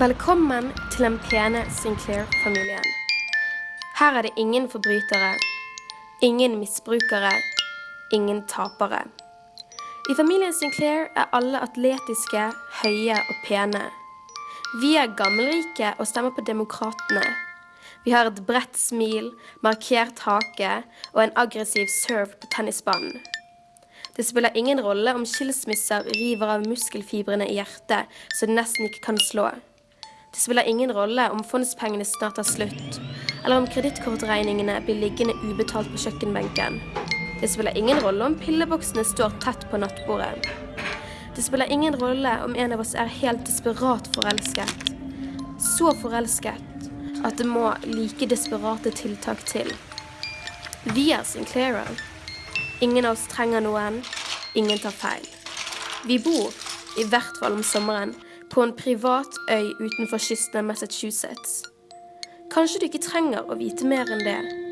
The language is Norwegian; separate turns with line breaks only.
Velkommen til den pene Sinclair-familien. Her er det ingen forbrytere, ingen misbrukere, ingen tapere. I familien Sinclair er alle atletiske, høye og pene. Vi er gammelrike og stemmer på Demokratene. Vi har et bredt smil, markert hake og en aggressiv serve på tennisbanen. Det spiller ingen rolle om skilsmisser river av muskelfibrene i hjertet så det nesten ikke kan slå. Det spiller ingen rolle om fondspengene snart tar slutt, eller om kredittkortregningene blir liggende ubetalt på kjøkkenbenken. Det spiller ingen rolle om pilleboksene står tett på nattbordet. Det spiller ingen rolle om en av oss er helt desperat forelsket. Så forelsket at det må like desperate tiltak til. Vi er Sinclairer. Ingen av oss trenger noen. Ingen tar feil. Vi bor, i hvert fall om sommeren, på en privat øy utenfor kysten av Massachusetts. Kanskje du ikke trenger å vite mer enn det.